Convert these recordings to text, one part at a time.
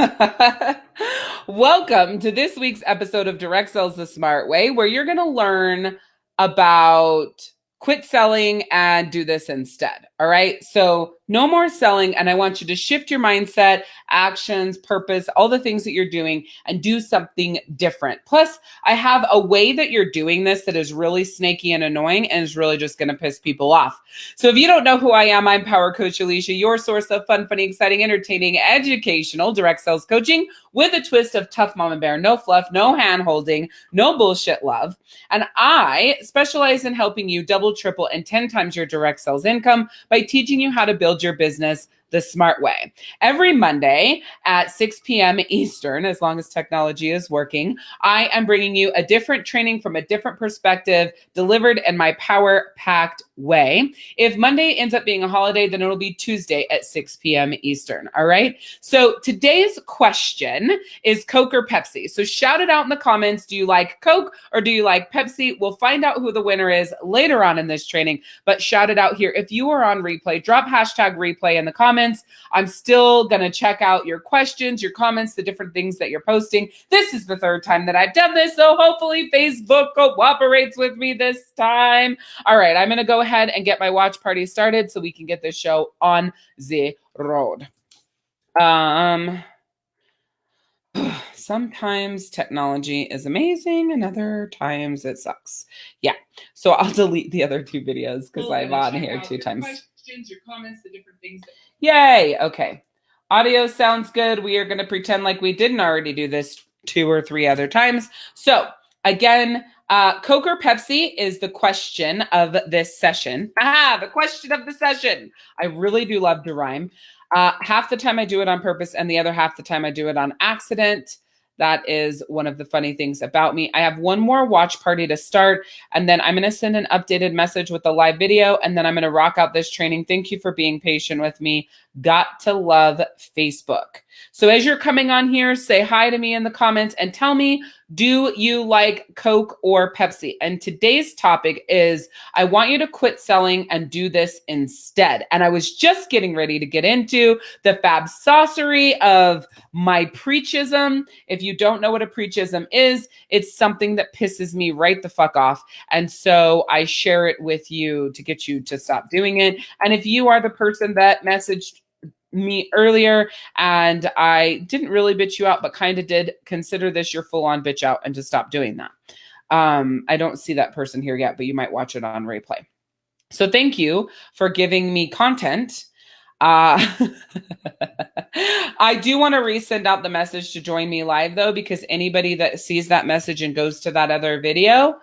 Welcome to this week's episode of Direct Sales the Smart Way, where you're going to learn about quit selling and do this instead. All right. So, no more selling. And I want you to shift your mindset, actions, purpose, all the things that you're doing and do something different. Plus, I have a way that you're doing this that is really snaky and annoying and is really just going to piss people off. So, if you don't know who I am, I'm Power Coach Alicia, your source of fun, funny, exciting, entertaining, educational direct sales coaching with a twist of tough mama bear, no fluff, no hand holding, no bullshit love. And I specialize in helping you double, triple, and 10 times your direct sales income by teaching you how to build your business the smart way. Every Monday at 6 p.m. Eastern, as long as technology is working, I am bringing you a different training from a different perspective delivered in my power packed way. If Monday ends up being a holiday, then it'll be Tuesday at 6 p.m. Eastern. All right. So today's question is Coke or Pepsi? So shout it out in the comments. Do you like Coke or do you like Pepsi? We'll find out who the winner is later on in this training, but shout it out here. If you are on replay, drop hashtag replay in the comments. I'm still going to check out your questions, your comments, the different things that you're posting. This is the third time that I've done this. So hopefully Facebook cooperates with me this time. All right. I'm going to go ahead ahead and get my watch party started so we can get this show on the road. Um, sometimes technology is amazing and other times it sucks. Yeah. So I'll delete the other two videos because I'm on here two times. Questions, your comments, the different things. Yay. Okay. Audio sounds good. We are going to pretend like we didn't already do this two or three other times. So again, uh, Coke or Pepsi is the question of this session. Ah, the question of the session. I really do love to rhyme. Uh, half the time I do it on purpose, and the other half the time I do it on accident. That is one of the funny things about me. I have one more watch party to start, and then I'm going to send an updated message with the live video, and then I'm going to rock out this training. Thank you for being patient with me. Got to love Facebook. So as you're coming on here, say hi to me in the comments and tell me do you like Coke or Pepsi? And today's topic is I want you to quit selling and do this instead. And I was just getting ready to get into the fab saucery of my preachism. If you don't know what a preachism is, it's something that pisses me right the fuck off. And so I share it with you to get you to stop doing it. And if you are the person that messaged me earlier and I didn't really bitch you out, but kind of did consider this your full on bitch out and to stop doing that. Um, I don't see that person here yet, but you might watch it on replay. So thank you for giving me content. Uh, I do want to resend out the message to join me live though, because anybody that sees that message and goes to that other video,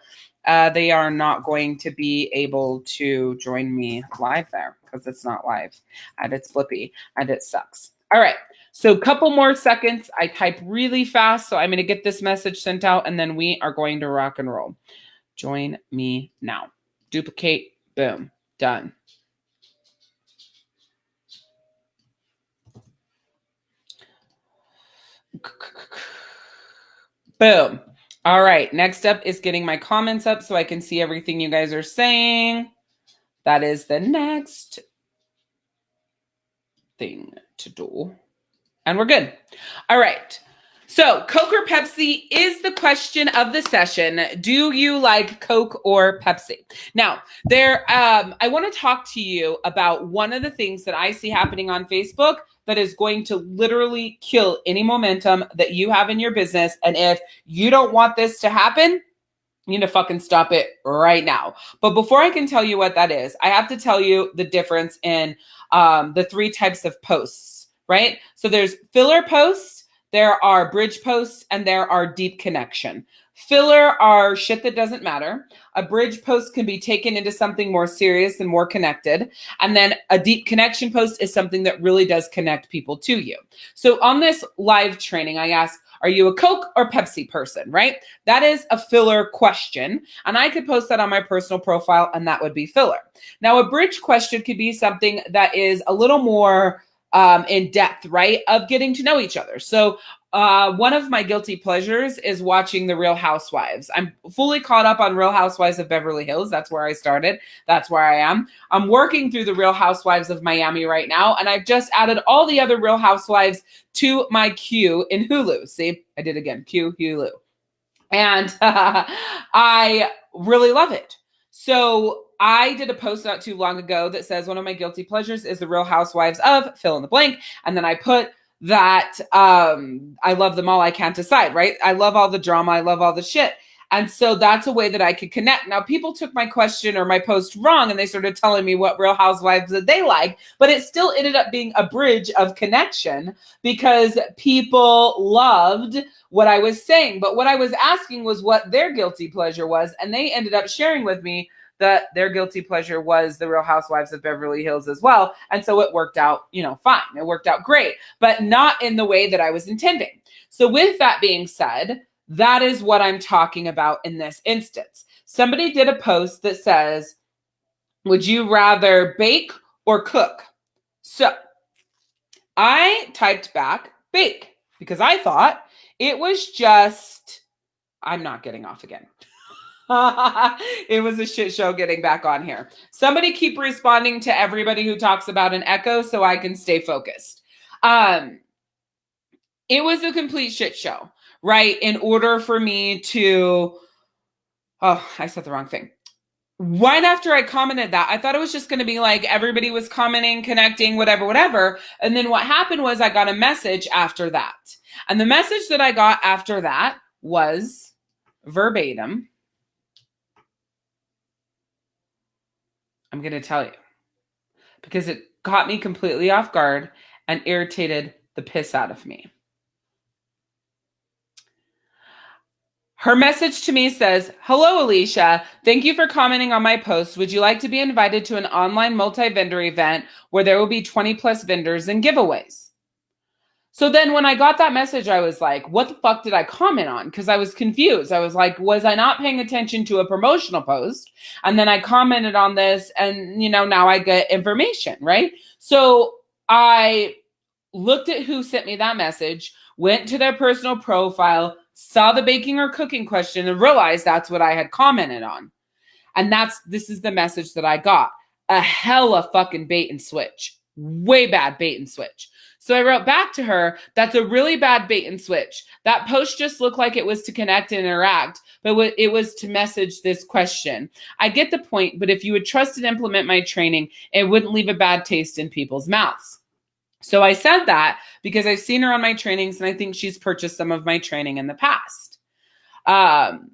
uh, they are not going to be able to join me live there because it's not live and it's flippy and it sucks. All right. So a couple more seconds. I type really fast. So I'm going to get this message sent out and then we are going to rock and roll. Join me now. Duplicate. Boom. Done. Boom. All right, next up is getting my comments up so I can see everything you guys are saying. That is the next thing to do. And we're good. All right. So, Coke or Pepsi is the question of the session. Do you like Coke or Pepsi? Now, there, um, I want to talk to you about one of the things that I see happening on Facebook that is going to literally kill any momentum that you have in your business. And if you don't want this to happen, you need to fucking stop it right now. But before I can tell you what that is, I have to tell you the difference in um, the three types of posts, right? So there's filler posts, there are bridge posts, and there are deep connection. Filler are shit that doesn't matter. A bridge post can be taken into something more serious and more connected. And then a deep connection post is something that really does connect people to you. So on this live training, I ask, are you a Coke or Pepsi person, right? That is a filler question. And I could post that on my personal profile and that would be filler. Now, a bridge question could be something that is a little more um, in depth, right? Of getting to know each other. So uh, one of my guilty pleasures is watching The Real Housewives. I'm fully caught up on Real Housewives of Beverly Hills. That's where I started. That's where I am. I'm working through The Real Housewives of Miami right now, and I've just added all the other Real Housewives to my queue in Hulu. See, I did again. Queue Hulu, and uh, I really love it. So I did a post not too long ago that says one of my guilty pleasures is the Real Housewives of fill in the blank, and then I put that um I love them all. I can't decide, right? I love all the drama. I love all the shit. And so that's a way that I could connect. Now, people took my question or my post wrong and they started telling me what Real Housewives that they like, but it still ended up being a bridge of connection because people loved what I was saying. But what I was asking was what their guilty pleasure was. And they ended up sharing with me that their guilty pleasure was the Real Housewives of Beverly Hills as well. And so it worked out, you know, fine. It worked out great, but not in the way that I was intending. So, with that being said, that is what I'm talking about in this instance. Somebody did a post that says, Would you rather bake or cook? So I typed back bake because I thought it was just, I'm not getting off again. it was a shit show getting back on here. Somebody keep responding to everybody who talks about an echo so I can stay focused. Um, it was a complete shit show, right? In order for me to, oh, I said the wrong thing. Right after I commented that, I thought it was just going to be like everybody was commenting, connecting, whatever, whatever. And then what happened was I got a message after that. And the message that I got after that was verbatim I'm going to tell you because it caught me completely off guard and irritated the piss out of me. Her message to me says, Hello, Alicia. Thank you for commenting on my post. Would you like to be invited to an online multi vendor event where there will be 20 plus vendors and giveaways? So then when I got that message, I was like, what the fuck did I comment on? Because I was confused. I was like, was I not paying attention to a promotional post? And then I commented on this, and you know, now I get information, right? So I looked at who sent me that message, went to their personal profile, saw the baking or cooking question, and realized that's what I had commented on. And that's this is the message that I got. A hella fucking bait and switch. Way bad bait and switch. So I wrote back to her, that's a really bad bait and switch. That post just looked like it was to connect and interact, but it was to message this question. I get the point, but if you would trust and implement my training, it wouldn't leave a bad taste in people's mouths. So I said that because I've seen her on my trainings and I think she's purchased some of my training in the past. Um,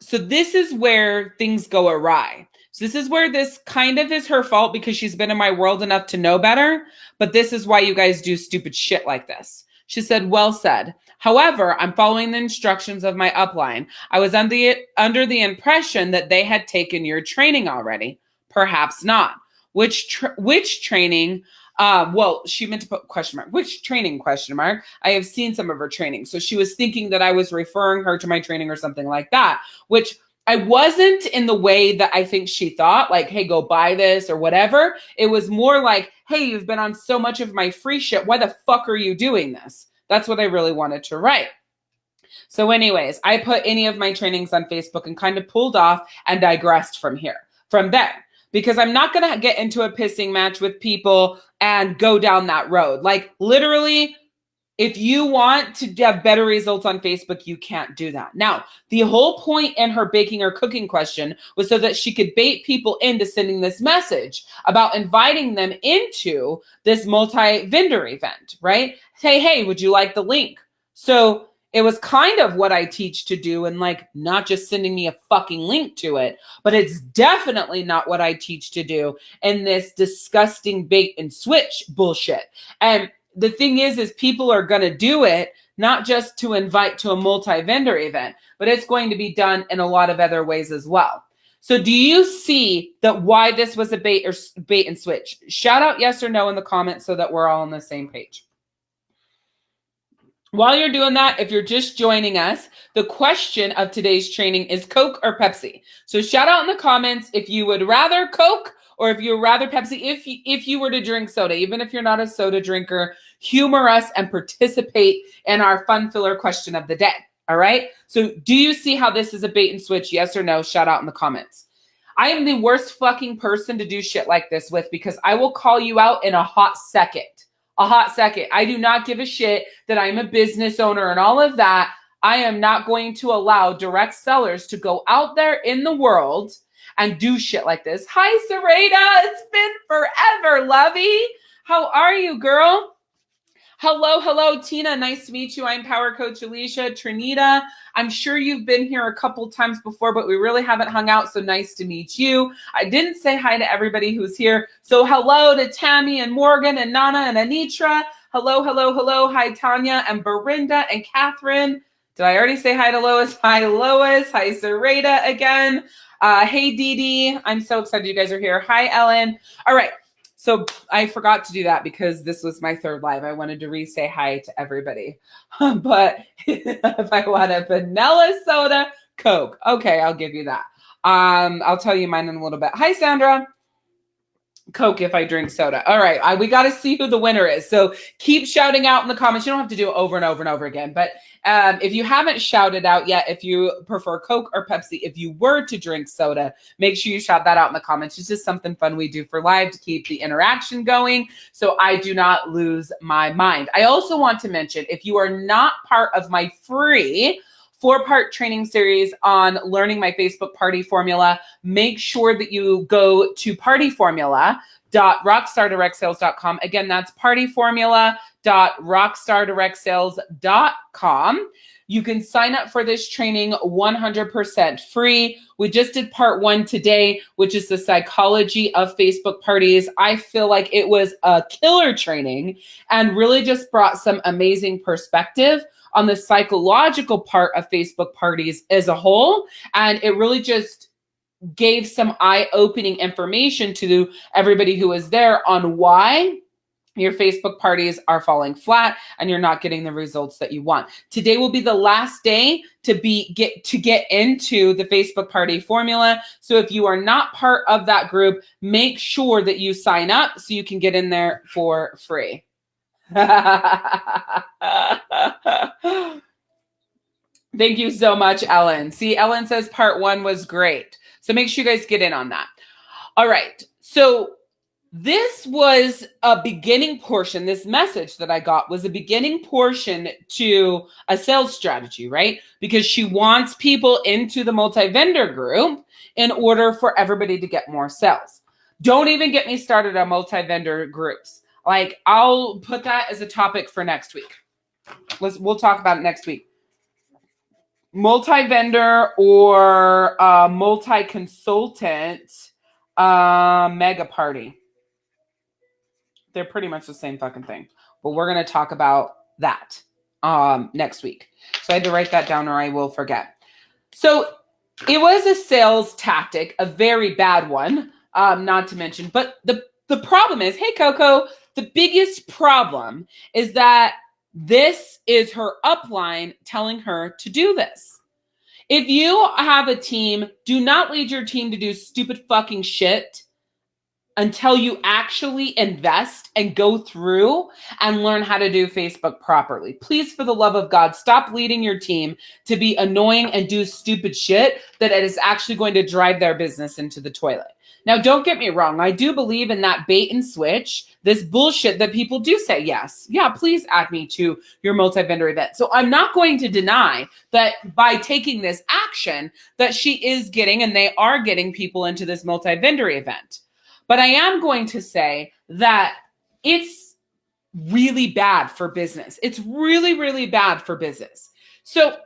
so this is where things go awry. So this is where this kind of is her fault because she's been in my world enough to know better. But this is why you guys do stupid shit like this. She said, Well said. However, I'm following the instructions of my upline. I was under the, under the impression that they had taken your training already. Perhaps not. Which tra- which training? Uh, well, she meant to put question mark. Which training question mark? I have seen some of her training. So she was thinking that I was referring her to my training or something like that, which I wasn't in the way that I think she thought, like, hey, go buy this or whatever. It was more like, hey, you've been on so much of my free shit. Why the fuck are you doing this? That's what I really wanted to write. So, anyways, I put any of my trainings on Facebook and kind of pulled off and digressed from here, from there, because I'm not going to get into a pissing match with people and go down that road. Like, literally, if you want to have better results on Facebook, you can't do that. Now, the whole point in her baking or cooking question was so that she could bait people into sending this message about inviting them into this multi vendor event, right? Say, hey, would you like the link? So it was kind of what I teach to do and like not just sending me a fucking link to it, but it's definitely not what I teach to do in this disgusting bait and switch bullshit. And the thing is is people are going to do it not just to invite to a multi-vendor event but it's going to be done in a lot of other ways as well so do you see that why this was a bait or bait and switch shout out yes or no in the comments so that we're all on the same page while you're doing that, if you're just joining us, the question of today's training is Coke or Pepsi. So shout out in the comments if you would rather Coke or if you would rather Pepsi. If you, if you were to drink soda, even if you're not a soda drinker, humor us and participate in our fun filler question of the day. All right. So, do you see how this is a bait and switch? Yes or no? Shout out in the comments. I am the worst fucking person to do shit like this with because I will call you out in a hot second. A hot second. I do not give a shit that I'm a business owner and all of that. I am not going to allow direct sellers to go out there in the world and do shit like this. Hi, Serena. It's been forever, lovey. How are you, girl? Hello, hello, Tina. Nice to meet you. I'm Power Coach Alicia Trinita. I'm sure you've been here a couple times before, but we really haven't hung out. So nice to meet you. I didn't say hi to everybody who's here. So hello to Tammy and Morgan and Nana and Anitra. Hello, hello, hello. Hi, Tanya and Berinda and Catherine. Did I already say hi to Lois? Hi, Lois. Hi, Sarita again. Uh, hey, Dee Dee. I'm so excited you guys are here. Hi, Ellen. All right. So I forgot to do that because this was my third live. I wanted to re-say hi to everybody. but if I want a vanilla soda, Coke. Okay, I'll give you that. Um, I'll tell you mine in a little bit. Hi, Sandra. Coke if I drink soda. All right, I, we got to see who the winner is. So keep shouting out in the comments. You don't have to do it over and over and over again. But um, if you haven't shouted out yet, if you prefer Coke or Pepsi, if you were to drink soda, make sure you shout that out in the comments. It's just something fun we do for live to keep the interaction going so I do not lose my mind. I also want to mention if you are not part of my free four part training series on learning my Facebook party formula. Make sure that you go to party formula rockstardirectsales.com. Again, that's partyformula.rockstardirectsales.com. You can sign up for this training 100% free. We just did part one today, which is the psychology of Facebook parties. I feel like it was a killer training and really just brought some amazing perspective on the psychological part of Facebook parties as a whole. And it really just gave some eye opening information to everybody who was there on why your Facebook parties are falling flat and you're not getting the results that you want. Today will be the last day to be get to get into the Facebook party formula. So if you are not part of that group, make sure that you sign up so you can get in there for free. Thank you so much, Ellen. See, Ellen says part one was great. So make sure you guys get in on that. All right. So this was a beginning portion. This message that I got was a beginning portion to a sales strategy, right? Because she wants people into the multi vendor group in order for everybody to get more sales. Don't even get me started on multi vendor groups. Like I'll put that as a topic for next week. Let's we'll talk about it next week. Multi-vendor or uh, multi-consultant uh, mega party. They're pretty much the same fucking thing. But we're gonna talk about that um, next week. So I had to write that down or I will forget. So it was a sales tactic, a very bad one, um, not to mention. But the the problem is, hey Coco, the biggest problem is that this is her upline telling her to do this. If you have a team, do not lead your team to do stupid fucking shit until you actually invest and go through and learn how to do Facebook properly. Please, for the love of God, stop leading your team to be annoying and do stupid shit that it is actually going to drive their business into the toilet. Now, don't get me wrong. I do believe in that bait and switch, this bullshit that people do say, yes, yeah, please add me to your multi-vendor event. So I'm not going to deny that by taking this action that she is getting and they are getting people into this multi-vendor event. But I am going to say that it's really bad for business. It's really, really bad for business. So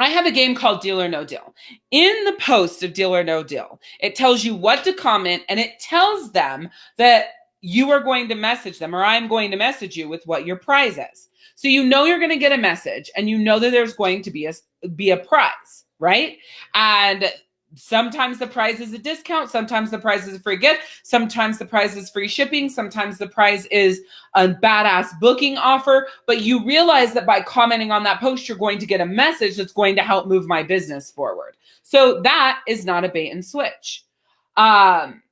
I have a game called Deal or No Deal. In the post of Deal or No Deal, it tells you what to comment and it tells them that you are going to message them or I'm going to message you with what your prize is. So you know you're going to get a message and you know that there's going to be a be a prize, right? And sometimes the prize is a discount sometimes the prize is a free gift sometimes the prize is free shipping sometimes the prize is a badass booking offer. But you realize that by commenting on that post you're going to get a message that's going to help move my business forward. So that is not a bait and switch. Um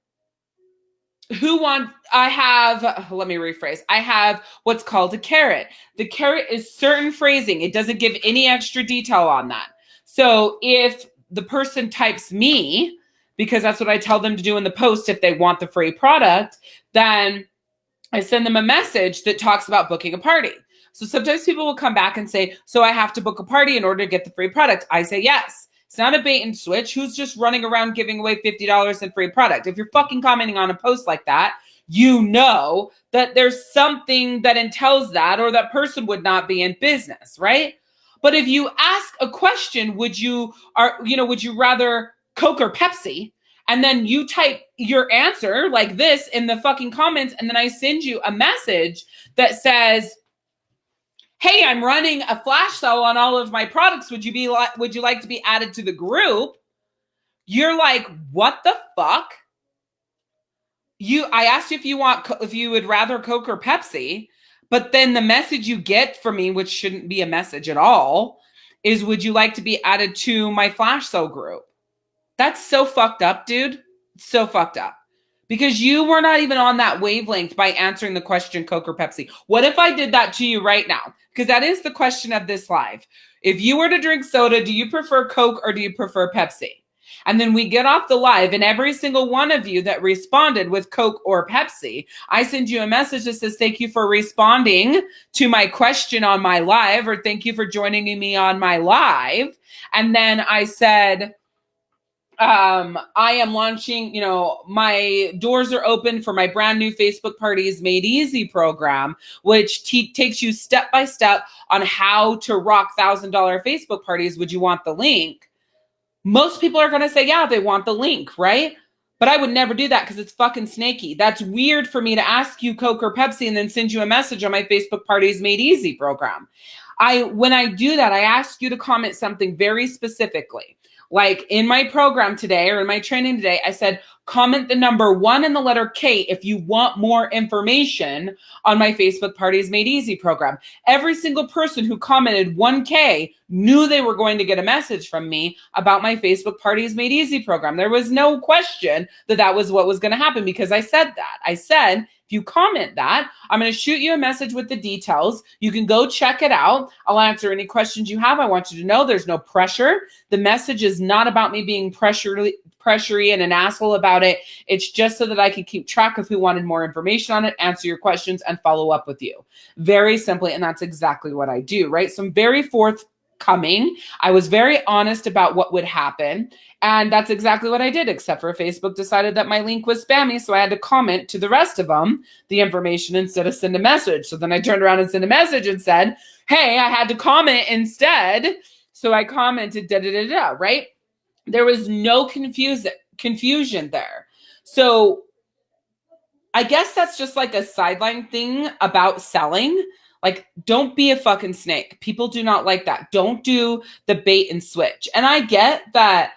who want i have let me rephrase. I have what's called a carrot. The carrot is certain phrasing. It doesn't give any extra detail on that. So if the person types me because that's what i tell them to do in the post if they want the free product then i send them a message that talks about booking a party so sometimes people will come back and say so i have to book a party in order to get the free product i say yes it's not a bait and switch. Who's just running around giving away $50 in free product? If you're fucking commenting on a post like that, you know that there's something that entails that or that person would not be in business, right? But if you ask a question, would you are you know, would you rather Coke or Pepsi? And then you type your answer like this in the fucking comments and then I send you a message that says hey, I'm running a flash sale on all of my products. Would you be like, would you like to be added to the group? You're like, what the fuck? You, I asked you if you want, if you would rather Coke or Pepsi, but then the message you get from me, which shouldn't be a message at all, is would you like to be added to my flash sale group? That's so fucked up, dude. So fucked up because you were not even on that wavelength by answering the question Coke or Pepsi. What if I did that to you right now? Because that is the question of this live. If you were to drink soda, do you prefer Coke or do you prefer Pepsi? And then we get off the live, and every single one of you that responded with Coke or Pepsi, I send you a message that says, Thank you for responding to my question on my live, or thank you for joining me on my live. And then I said, um, I am launching, you know, my doors are open for my brand new Facebook Parties Made Easy program, which takes you step by step on how to rock $1,000 Facebook parties. Would you want the link? Most people are going to say, yeah, they want the link, right? But I would never do that because it's fucking snaky. That's weird for me to ask you Coke or Pepsi and then send you a message on my Facebook Parties Made Easy program. I when I do that, I ask you to comment something very specifically. Like in my program today or in my training today, I said, comment the number one and the letter K if you want more information on my Facebook Parties Made Easy program. Every single person who commented 1K knew they were going to get a message from me about my Facebook Parties Made Easy program. There was no question that that was what was going to happen because I said that. I said, if you comment that, I'm going to shoot you a message with the details. You can go check it out. I'll answer any questions you have. I want you to know there's no pressure. The message is not about me being pressury, pressury and an asshole about it. It's just so that I can keep track of who wanted more information on it, answer your questions, and follow up with you. Very simply, and that's exactly what I do, right? Some very forth coming. I was very honest about what would happen. And that's exactly what I did, except for Facebook decided that my link was spammy. So I had to comment to the rest of them the information instead of send a message. So then I turned around and sent a message and said, Hey, I had to comment instead. So I commented da da da da, right? There was no confusion confusion there. So I guess that's just like a sideline thing about selling like, don't be a fucking snake. People do not like that. Don't do the bait and switch. And I get that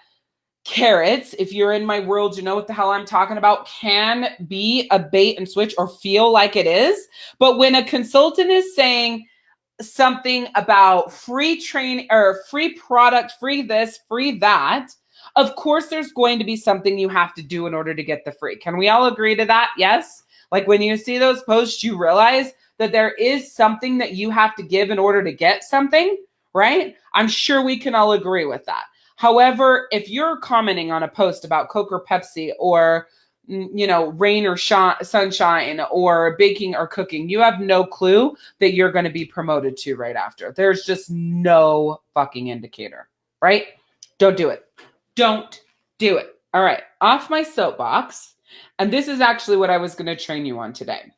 carrots, if you're in my world, you know what the hell I'm talking about, can be a bait and switch or feel like it is. But when a consultant is saying, something about free train or free product, free this, free that, of course there's going to be something you have to do in order to get the free. Can we all agree to that? Yes. Like when you see those posts, you realize that there is something that you have to give in order to get something, right? I'm sure we can all agree with that. However, if you're commenting on a post about Coke or Pepsi or mm, you know, rain or shine, sunshine or baking or cooking, you have no clue that you're going to be promoted to right after. There's just no fucking indicator, right? Don't do it. Don't do it. All right, off my soapbox. And this is actually what I was going to train you on today.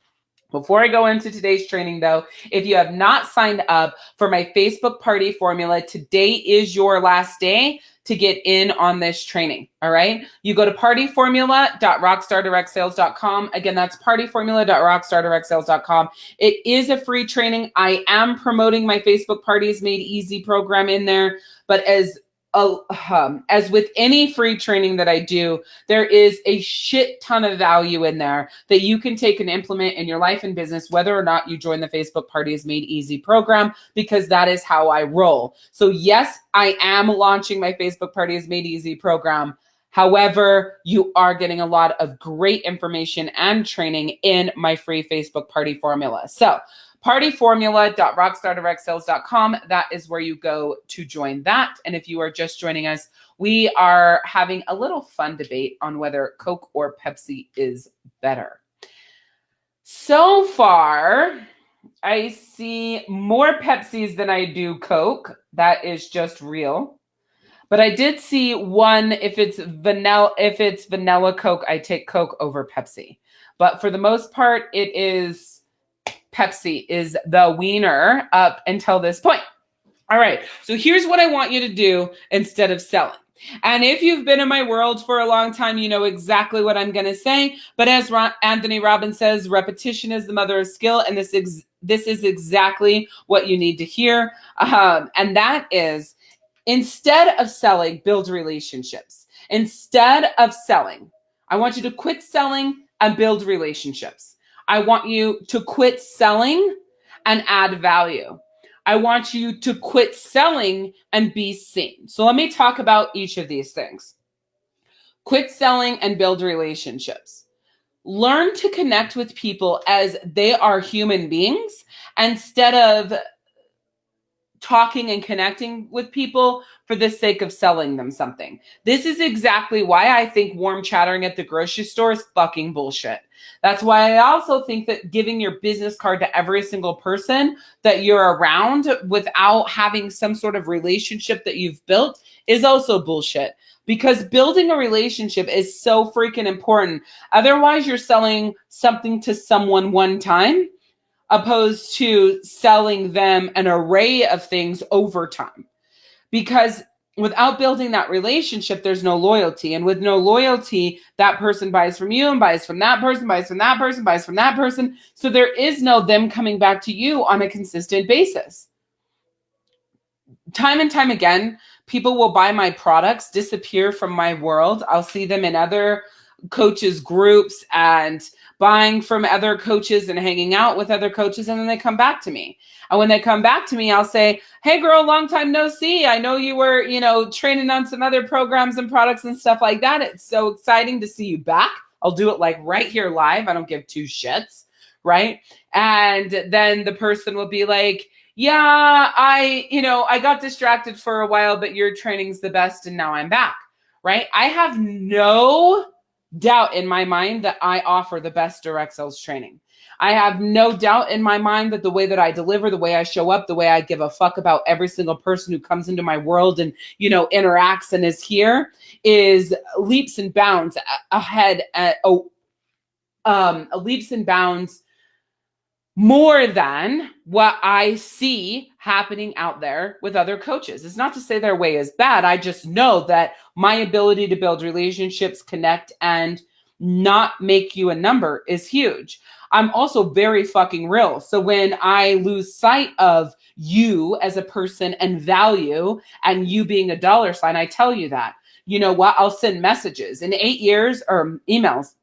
Before I go into today's training, though, if you have not signed up for my Facebook party formula, today is your last day to get in on this training. All right. You go to partyformula.rockstardirectsales.com. Again, that's partyformula.rockstardirectsales.com. It is a free training. I am promoting my Facebook Parties Made Easy program in there. But as um, as with any free training that I do, there is a shit ton of value in there that you can take and implement in your life and business, whether or not you join the Facebook Party is Made Easy program, because that is how I roll. So, yes, I am launching my Facebook Party is Made Easy program. However, you are getting a lot of great information and training in my free Facebook party formula. So, partyformula.rockstardirectsales.com. That is where you go to join that. And if you are just joining us, we are having a little fun debate on whether Coke or Pepsi is better. So far, I see more Pepsis than I do Coke. That is just real. But I did see one if it's vanilla if it's vanilla Coke, I take Coke over Pepsi. But for the most part, it is Pepsi is the wiener up until this point. All right. So here's what I want you to do instead of selling. And if you've been in my world for a long time, you know exactly what I'm going to say. But as Anthony Robbins says, repetition is the mother of skill, and this this is exactly what you need to hear. Um, and that is, instead of selling, build relationships. Instead of selling, I want you to quit selling and build relationships. I want you to quit selling and add value. I want you to quit selling and be seen. So let me talk about each of these things. Quit selling and build relationships. Learn to connect with people as they are human beings instead of talking and connecting with people for the sake of selling them something. This is exactly why I think warm chattering at the grocery store is fucking bullshit. That's why I also think that giving your business card to every single person that you're around without having some sort of relationship that you've built is also bullshit because building a relationship is so freaking important. Otherwise, you're selling something to someone one time opposed to selling them an array of things over time. Because without building that relationship, there's no loyalty. And with no loyalty, that person buys from you and buys from that person, buys from that person, buys from that person. So there is no them coming back to you on a consistent basis. Time and time again, people will buy my products, disappear from my world. I'll see them in other coaches groups and buying from other coaches and hanging out with other coaches and then they come back to me. And when they come back to me i'll say hey girl long time no see. I know you were you know training on some other programs and products and stuff like that. It's so exciting to see you back. I'll do it like right here live. I don't give two shits right? And then the person will be like yeah i you know i got distracted for a while but your training's the best and now i'm back right? I have no doubt in my mind that I offer the best direct sales training. I have no doubt in my mind that the way that I deliver, the way I show up, the way I give a fuck about every single person who comes into my world and, you know, interacts and is here is leaps and bounds ahead at, oh, um, leaps and bounds more than what I see happening out there with other coaches. It's not to say their way is bad. I just know that my ability to build relationships, connect, and not make you a number is huge. I'm also very fucking real. So when I lose sight of you as a person and value and you being a dollar sign, I tell you that. You know what? I'll send messages in eight years or emails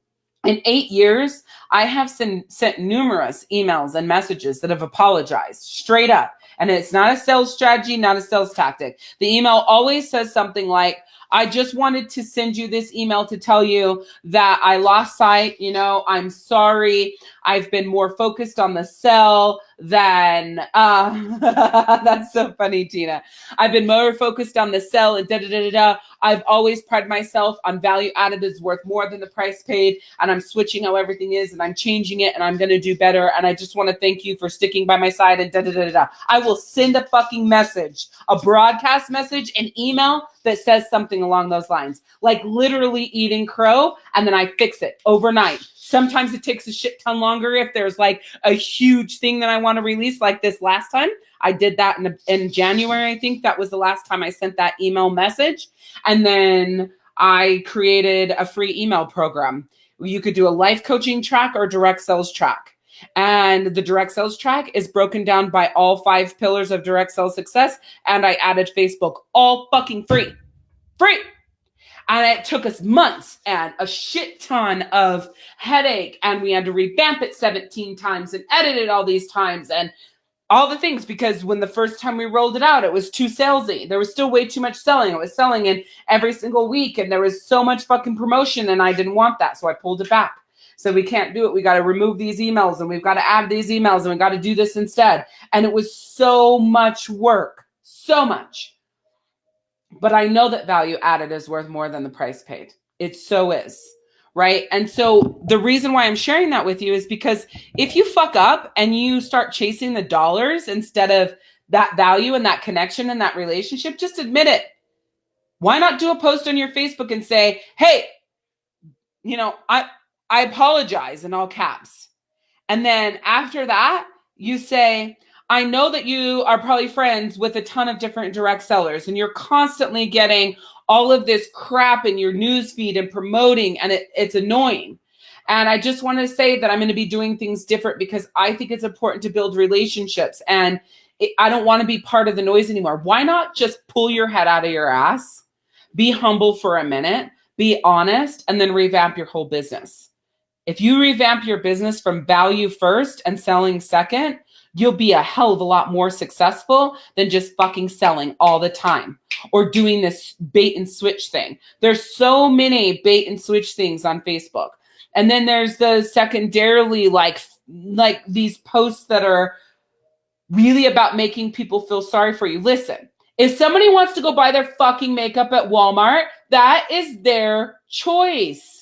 in eight years, I have sent, sent numerous emails and messages that have apologized straight up. And it's not a sales strategy, not a sales tactic. The email always says something like, I just wanted to send you this email to tell you that I lost sight. You know, I'm sorry. I've been more focused on the sell than, uh, that's so funny, Tina. I've been more focused on the sell and da da da da da. I've always prided myself on value added is worth more than the price paid. And I'm switching how everything is and I'm changing it and I'm going to do better. And I just want to thank you for sticking by my side and da da da da. I will send a fucking message, a broadcast message, an email that says something along those lines, like literally eating crow. And then I fix it overnight. Sometimes it takes a shit ton longer if there's like a huge thing that I want to release, like this last time. I did that in, in January, I think that was the last time I sent that email message. And then I created a free email program. You could do a life coaching track or direct sales track. And the direct sales track is broken down by all five pillars of direct sales success. And I added Facebook all fucking free. Free. And it took us months and a shit ton of headache. And we had to revamp it 17 times and edit it all these times. And all the things because when the first time we rolled it out, it was too salesy. There was still way too much selling. It was selling in every single week, and there was so much fucking promotion, and I didn't want that, so I pulled it back. So we can't do it. We got to remove these emails, and we've got to add these emails, and we got to do this instead. And it was so much work, so much. But I know that value added is worth more than the price paid. It so is right? And so the reason why I'm sharing that with you is because if you fuck up and you start chasing the dollars instead of that value and that connection and that relationship, just admit it. Why not do a post on your Facebook and say, "Hey, you know, I I apologize in all caps." And then after that, you say, I know that you are probably friends with a ton of different direct sellers and you're constantly getting all of this crap in your newsfeed and promoting, and it, it's annoying. And I just want to say that I'm going to be doing things different because I think it's important to build relationships. And it, I don't want to be part of the noise anymore. Why not just pull your head out of your ass, be humble for a minute, be honest, and then revamp your whole business? If you revamp your business from value first and selling second, you'll be a hell of a lot more successful than just fucking selling all the time or doing this bait and switch thing. There's so many bait and switch things on Facebook. And then there's the secondarily like like these posts that are really about making people feel sorry for you. Listen, if somebody wants to go buy their fucking makeup at Walmart, that is their choice.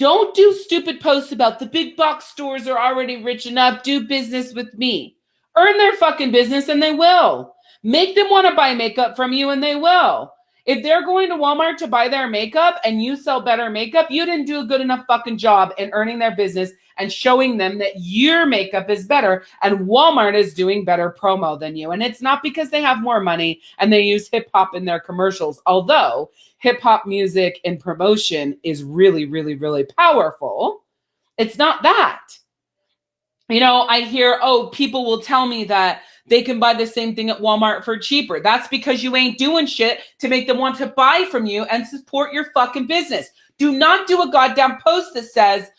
Don't do stupid posts about the big box stores are already rich enough. Do business with me. Earn their fucking business and they will. Make them want to buy makeup from you and they will. If they're going to Walmart to buy their makeup and you sell better makeup, you didn't do a good enough fucking job in earning their business and showing them that your makeup is better and Walmart is doing better promo than you. And it's not because they have more money and they use hip hop in their commercials, although hip hop music and promotion is really, really, really powerful. It's not that. You know, I hear, oh, people will tell me that they can buy the same thing at Walmart for cheaper. That's because you ain't doing shit to make them want to buy from you and support your fucking business. Do not do a goddamn post that says,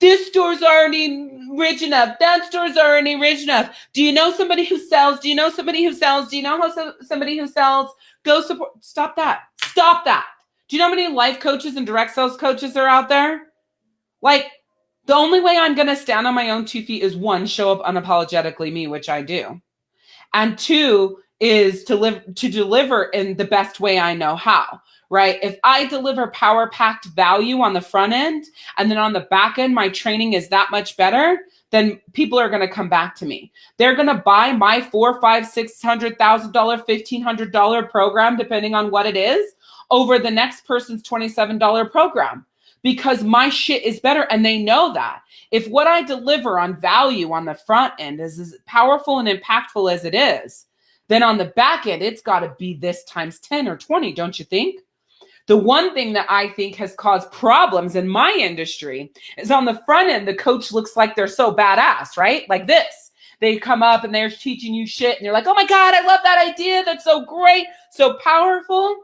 this store's already rich enough. That store's already rich enough. Do you know somebody who sells? Do you know somebody who sells? Do you know how so, somebody who sells? Go support. Stop that. Stop that. Do you know how many life coaches and direct sales coaches are out there? Like, the only way I'm going to stand on my own two feet is one, show up unapologetically me, which I do. And two is to live to deliver in the best way I know how right? If I deliver power packed value on the front end and then on the back end, my training is that much better, then people are going to come back to me. They're going to buy my four, five, six hundred thousand dollar, fifteen hundred dollar program, depending on what it is, over the next person's twenty seven dollar program because my shit is better and they know that. If what I deliver on value on the front end is as powerful and impactful as it is, then on the back end, it's got to be this times 10 or 20, don't you think? The one thing that I think has caused problems in my industry is on the front end, the coach looks like they're so badass, right? Like this. They come up and they're teaching you shit, and you're like, oh my God, I love that idea. That's so great, so powerful.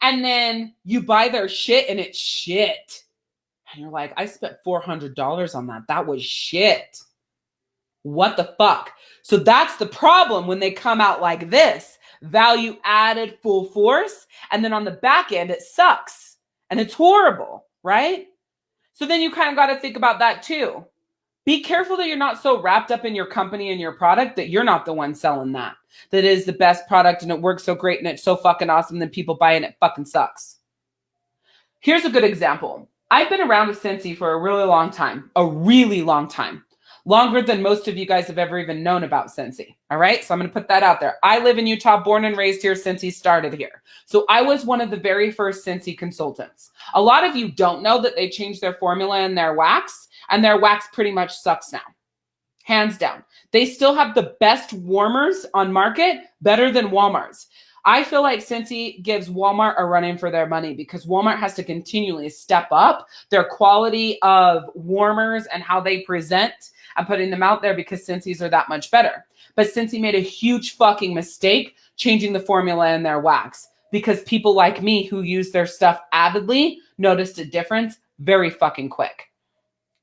And then you buy their shit and it's shit. And you're like, I spent $400 on that. That was shit. What the fuck? So that's the problem when they come out like this value added full force. And then on the back end, it sucks and it's horrible, right? So then you kind of got to think about that too. Be careful that you're not so wrapped up in your company and your product that you're not the one selling that. That is the best product and it works so great and it's so fucking awesome. Then people buy it and it fucking sucks. Here's a good example. I've been around with Scentsy for a really long time, a really long time longer than most of you guys have ever even known about Scentsy. All right. So I'm going to put that out there. I live in Utah, born and raised here. Scentsy started here. So I was one of the very first Scentsy consultants. A lot of you don't know that they changed their formula and their wax, and their wax pretty much sucks now. Hands down. They still have the best warmers on market, better than Walmart's. I feel like Scentsy gives Walmart a run in for their money because Walmart has to continually step up their quality of warmers and how they present I'm putting them out there because Scentsy's are that much better. But Scentsy made a huge fucking mistake changing the formula in their wax because people like me who use their stuff avidly noticed a difference very fucking quick.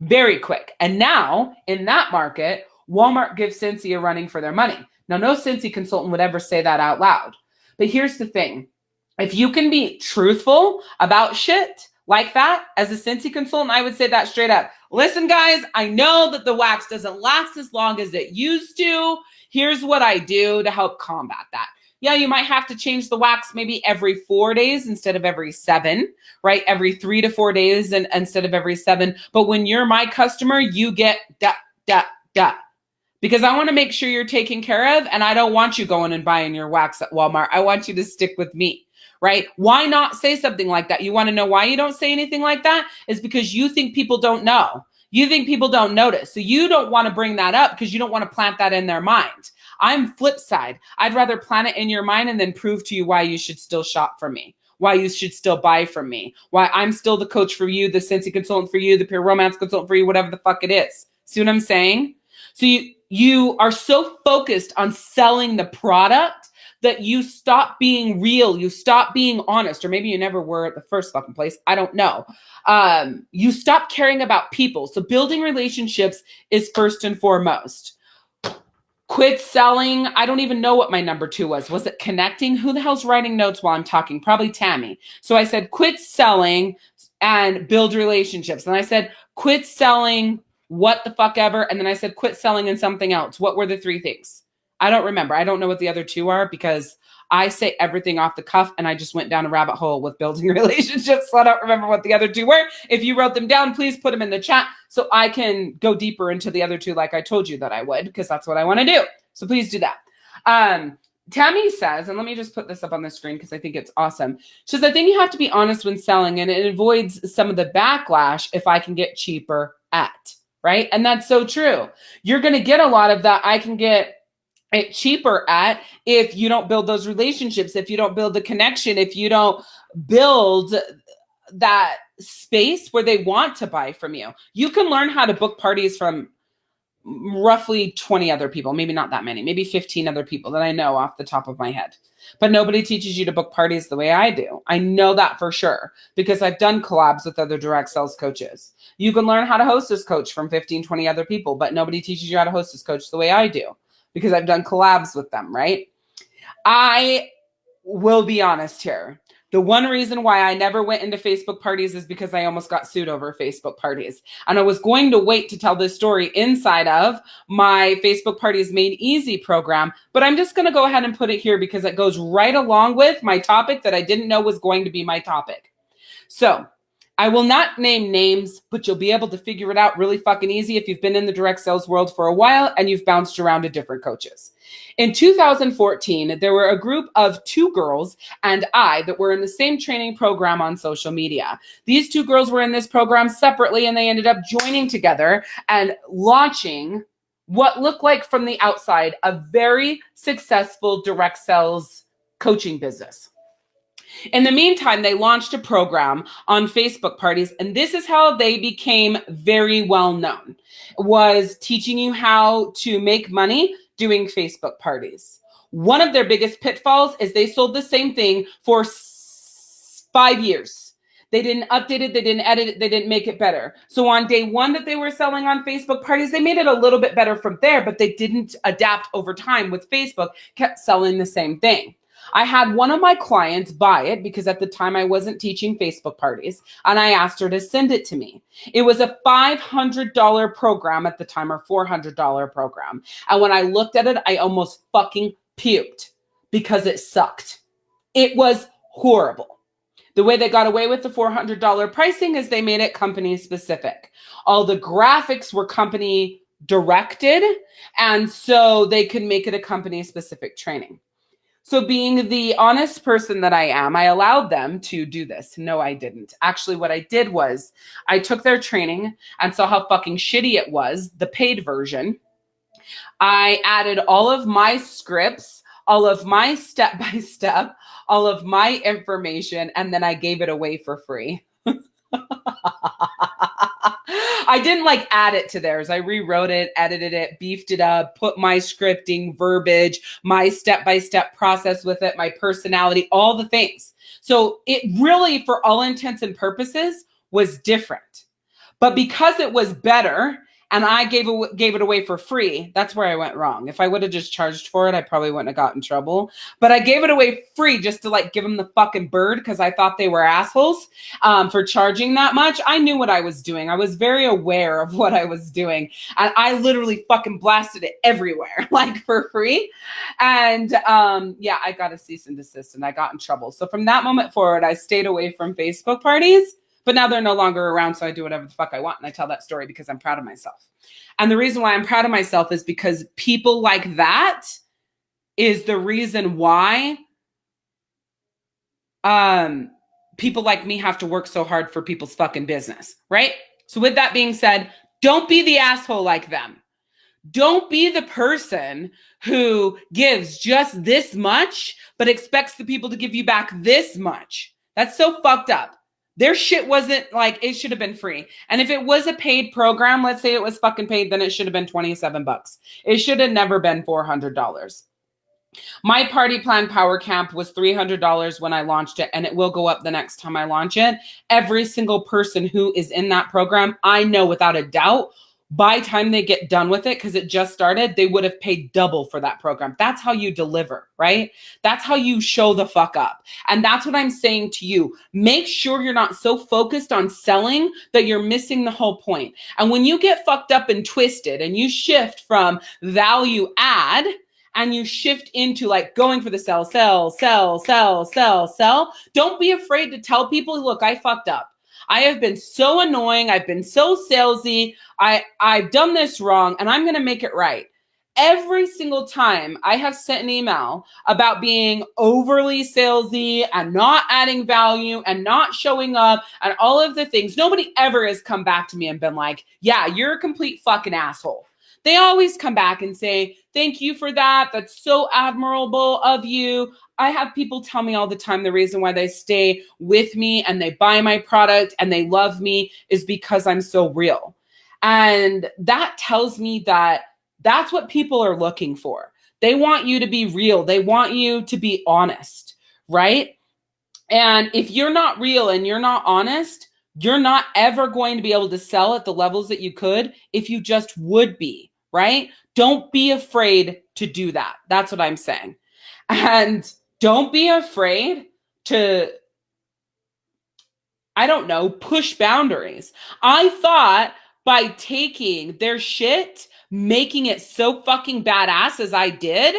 Very quick. And now in that market, Walmart gives Scentsy a running for their money. Now, no Scentsy consultant would ever say that out loud. But here's the thing if you can be truthful about shit like that as a Scentsy consultant, I would say that straight up. Listen, guys, I know that the wax doesn't last as long as it used to. Here's what I do to help combat that. Yeah, you might have to change the wax maybe every four days instead of every seven, right? Every three to four days and instead of every seven. But when you're my customer, you get da, da, da because I want to make sure you're taken care of and I don't want you going and buying your wax at Walmart. I want you to stick with me, right? Why not say something like that? You want to know why you don't say anything like that? Is because you think people don't know. You think people don't notice. So you don't want to bring that up because you don't want to plant that in their mind. I'm flip side. I'd rather plant it in your mind and then prove to you why you should still shop for me why you should still buy from me, why I'm still the coach for you, the Scentsy consultant for you, the pure romance consultant for you, whatever the fuck it is. See what I'm saying? So you you are so focused on selling the product that you stop being real, you stop being honest, or maybe you never were at the first fucking place. I don't know. Um, you stop caring about people. So building relationships is first and foremost. Quit selling. I don't even know what my number two was. Was it connecting? Who the hell's writing notes while I'm talking? Probably Tammy. So I said, quit selling and build relationships. And I said, quit selling what the fuck ever. And then I said, quit selling and something else. What were the three things? I don't remember. I don't know what the other two are because I say everything off the cuff and I just went down a rabbit hole with building relationships. So I don't remember what the other two were. If you wrote them down, please put them in the chat so I can go deeper into the other two like I told you that I would because that's what I want to do. So please do that. Um, Tammy says, and let me just put this up on the screen because I think it's awesome. She says, I think you have to be honest when selling and it avoids some of the backlash if I can get cheaper at right? And that's so true. You're going to get a lot of that. I can get Eh, cheaper at if you don't build those relationships, if you don't build the connection, if you don't build that space where they want to buy from you. You can learn how to book parties from roughly 20 other people, maybe not that many, maybe 15 other people that I know off the top of my head. But nobody teaches you to book parties the way I do. I know that for sure because I've done collabs with other direct sales coaches. You can learn how to host as coach from 15, 20 other people, but nobody teaches you how to host as coach the way I do because I've done collabs with them, right? I will be honest here. The one reason why I never went into Facebook parties is because I almost got sued over Facebook parties. And I was going to wait to tell this story inside of my Facebook Parties Made Easy program, but I'm just going to go ahead and put it here because it goes right along with my topic that I didn't know was going to be my topic. So, I will not name names, but you'll be able to figure it out really fucking easy if you've been in the direct sales world for a while and you've bounced around to different coaches. In 2014, there were a group of two girls and I that were in the same training program on social media. These two girls were in this program separately and they ended up joining together and launching what looked like from the outside a very successful direct sales coaching business. In the meantime, they launched a program on Facebook parties, and this is how they became very well known, was teaching you how to make money doing Facebook parties. One of their biggest pitfalls is they sold the same thing for five years. They didn't update it, they didn't edit it, they didn't make it better. So on day one that they were selling on Facebook parties, they made it a little bit better from there, but they didn't adapt over time with Facebook, kept selling the same thing. I had one of my clients buy it because at the time I wasn't teaching Facebook parties and I asked her to send it to me. It was a $500 program at the time or $400 program. And when I looked at it, I almost fucking puked because it sucked. It was horrible. The way they got away with the $400 pricing is they made it company specific. All the graphics were company directed, and so they could make it a company specific training. So, being the honest person that I am, I allowed them to do this. No, I didn't. Actually, what I did was I took their training and saw how fucking shitty it was, the paid version. I added all of my scripts, all of my step by step, all of my information, and then I gave it away for free. I didn't like add it to theirs. I rewrote it, edited it, beefed it up, put my scripting, verbiage, my step by step process with it, my personality, all the things. So it really, for all intents and purposes, was different. But because it was better and I gave it, gave it away for free, that's where I went wrong. If I would have just charged for it, I probably wouldn't have got in trouble. But I gave it away free just to like give them the fucking bird because I thought they were assholes um, for charging that much. I knew what I was doing. I was very aware of what I was doing, and I literally fucking blasted it everywhere, like for free. And um, yeah, I got a cease and desist, and I got in trouble. So from that moment forward, I stayed away from Facebook parties but now they're no longer around, so I do whatever the fuck I want. And I tell that story because I'm proud of myself. And the reason why I'm proud of myself is because people like that is the reason why um people like me have to work so hard for people's fucking business, right? So with that being said, don't be the asshole like them. Don't be the person who gives just this much but expects the people to give you back this much. That's so fucked up. Their shit wasn't like it should have been free. And if it was a paid program, let's say it was fucking paid, then it should have been 27 bucks. It should have never been $400. My party plan power camp was $300 when I launched it, and it will go up the next time I launch it. Every single person who is in that program, I know without a doubt by time they get done with it because it just started they would have paid double for that program. That's how you deliver right? That's how you show the fuck up. And that's what i'm saying to you. Make sure you're not so focused on selling that you're missing the whole point. And when you get fucked up and twisted and you shift from value add and you shift into like going for the sell sell sell sell sell sell don't be afraid to tell people look i fucked up I have been so annoying. I've been so salesy. I I've done this wrong and I'm going to make it right. Every single time I have sent an email about being overly salesy and not adding value and not showing up and all of the things, nobody ever has come back to me and been like, yeah, you're a complete fucking asshole. They always come back and say, thank you for that. That's so admirable of you. I have people tell me all the time the reason why they stay with me and they buy my product and they love me is because I'm so real. And that tells me that that's what people are looking for. They want you to be real, they want you to be honest, right? And if you're not real and you're not honest, you're not ever going to be able to sell at the levels that you could if you just would be, right? Don't be afraid to do that. That's what I'm saying. And don't be afraid to I don't know, push boundaries. I thought by taking their shit, making it so fucking badass as I did,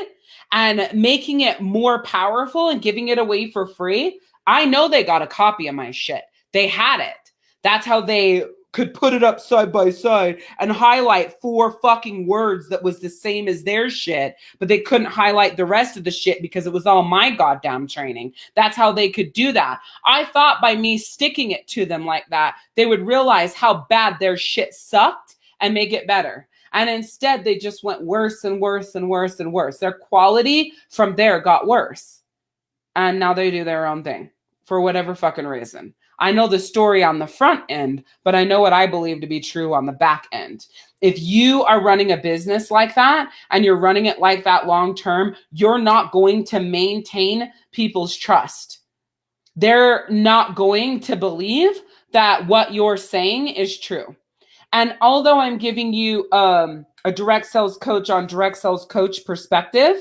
and making it more powerful and giving it away for free, I know they got a copy of my shit. They had it. That's how they could put it up side by side and highlight four fucking words that was the same as their shit, but they couldn't highlight the rest of the shit because it was all my goddamn training. That's how they could do that. I thought by me sticking it to them like that, they would realize how bad their shit sucked and make it better. And instead, they just went worse and worse and worse and worse. Their quality from there got worse. And now they do their own thing for whatever fucking reason. I know the story on the front end, but I know what I believe to be true on the back end. If you are running a business like that and you're running it like that long term, you're not going to maintain people's trust. They're not going to believe that what you're saying is true. And although I'm giving you um, a direct sales coach on direct sales coach perspective,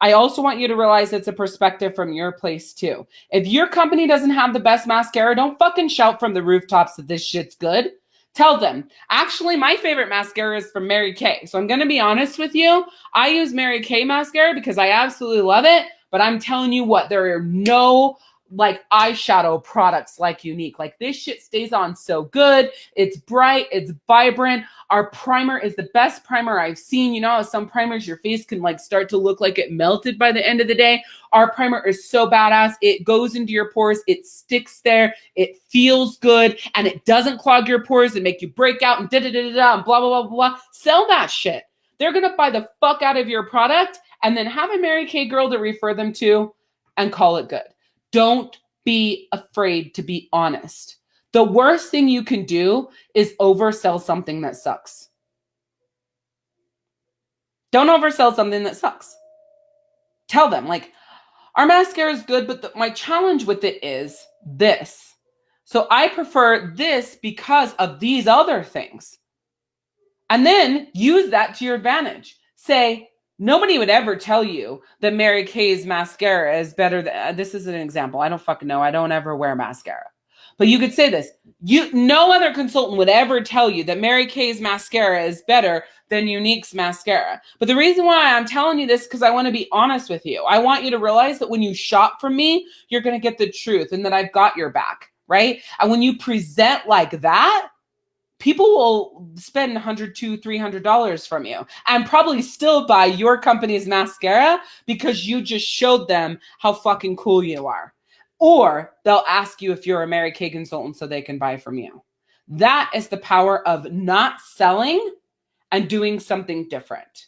I also want you to realize it's a perspective from your place too. If your company doesn't have the best mascara, don't fucking shout from the rooftops that this shit's good. Tell them. Actually, my favorite mascara is from Mary Kay. So I'm going to be honest with you. I use Mary Kay mascara because I absolutely love it. But I'm telling you what, there are no like eyeshadow products like Younique. Like this shit stays on so good. It's bright, it's vibrant. Our primer is the best primer I've seen. You know, some primers your face can like start to look like it melted by the end of the day. Our primer is so badass. It goes into your pores, it sticks there, it feels good, and it doesn't clog your pores and make you break out and da da da da and blah blah blah blah. Sell that shit. They're gonna buy the fuck out of your product and then have a Mary Kay girl to refer them to and call it good. Don't be afraid to be honest. The worst thing you can do is oversell something that sucks. Don't oversell something that sucks. Tell them, like, our mascara is good, but the, my challenge with it is this. So I prefer this because of these other things. And then use that to your advantage. Say, nobody would ever tell you that Mary Kay's mascara is better than uh, this is an example. I don't fucking know. I don't ever wear mascara. But you could say this. You no other consultant would ever tell you that Mary Kay's mascara is better than Younique's mascara. But the reason why I'm telling you this because I want to be honest with you. I want you to realize that when you shop from me, you're going to get the truth and that I've got your back, right? And when you present like that, people will spend 100 to 300 dollars from you and probably still buy your company's mascara because you just showed them how fucking cool you are. Or they'll ask you if you're a mary kay consultant so they can buy from you. That is the power of not selling and doing something different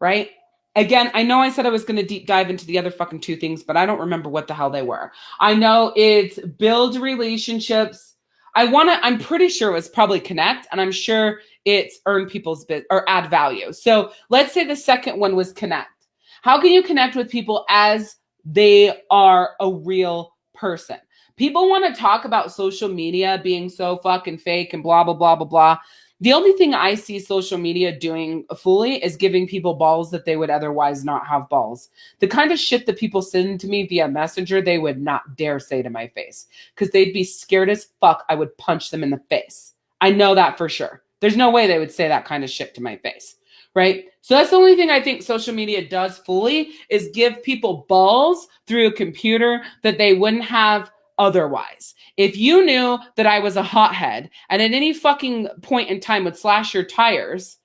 right? Again i know i said i was going to deep dive into the other fucking two things but i don't remember what the hell they were. I know it's build relationships I want to, I'm pretty sure it was probably connect, and I'm sure it's earn people's bit or add value. So let's say the second one was connect. How can you connect with people as they are a real person? People want to talk about social media being so fucking fake and blah, blah, blah, blah, blah. The only thing I see social media doing fully is giving people balls that they would otherwise not have balls. The kind of shit that people send to me via messenger, they would not dare say to my face because they'd be scared as fuck. I would punch them in the face. I know that for sure. There's no way they would say that kind of shit to my face. Right. So that's the only thing I think social media does fully is give people balls through a computer that they wouldn't have otherwise. If you knew that I was a hothead and at any fucking point in time would slash your tires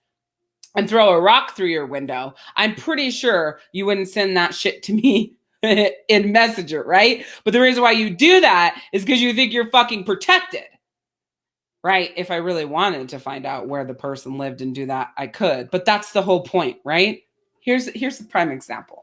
and throw a rock through your window, I'm pretty sure you wouldn't send that shit to me in Messenger, right? But the reason why you do that is because you think you're fucking protected. Right? If I really wanted to find out where the person lived and do that, I could. But that's the whole point, right? Here's here's the prime example.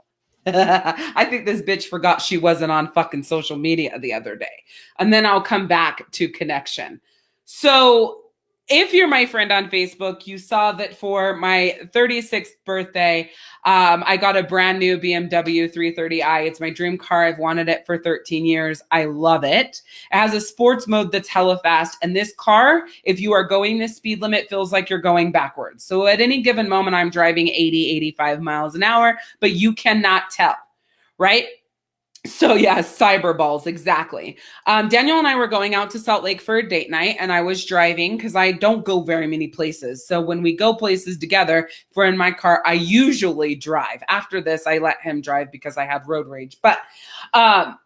I think this bitch forgot she wasn't on fucking social media the other day. And then I'll come back to connection. So if you're my friend on Facebook, you saw that for my 36th birthday, um, I got a brand new BMW 330i. It's my dream car. I've wanted it for 13 years. I love it. It has a sports mode that's hella fast. And this car, if you are going this speed limit, feels like you're going backwards. So at any given moment, I'm driving 80, 85 miles an hour, but you cannot tell, right? So yeah, cyber balls exactly. Um, Daniel and I were going out to Salt Lake for a date night, and I was driving because I don't go very many places. So when we go places together, if we're in my car, I usually drive. After this, I let him drive because I have road rage. But um,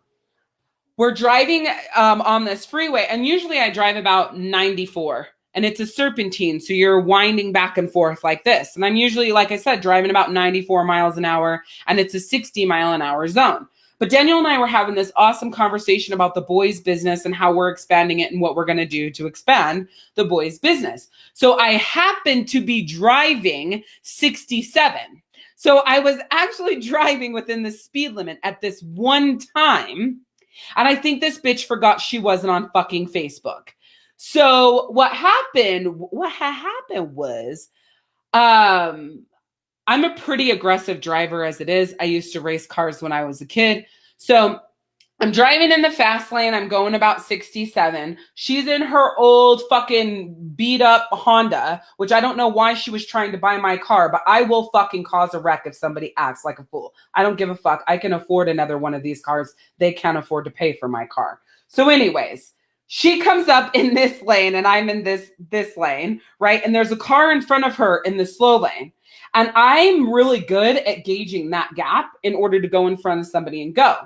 we're driving um, on this freeway, and usually I drive about 94 and it's a serpentine. So you're winding back and forth like this. And I'm usually, like I said, driving about 94 miles an hour, and it's a 60 mile an hour zone. But Daniel and I were having this awesome conversation about the boys' business and how we're expanding it and what we're going to do to expand the boys' business. So I happened to be driving 67. So I was actually driving within the speed limit at this one time. And I think this bitch forgot she wasn't on fucking Facebook. So what happened, what had happened was, um, I'm a pretty aggressive driver as it is. I used to race cars when I was a kid. So I'm driving in the fast lane. I'm going about 67. She's in her old fucking beat up Honda, which I don't know why she was trying to buy my car, but I will fucking cause a wreck if somebody acts like a fool. I don't give a fuck. I can afford another one of these cars. They can't afford to pay for my car. So, anyways, she comes up in this lane and I'm in this this lane, right? And there's a car in front of her in the slow lane. And I'm really good at gauging that gap in order to go in front of somebody and go.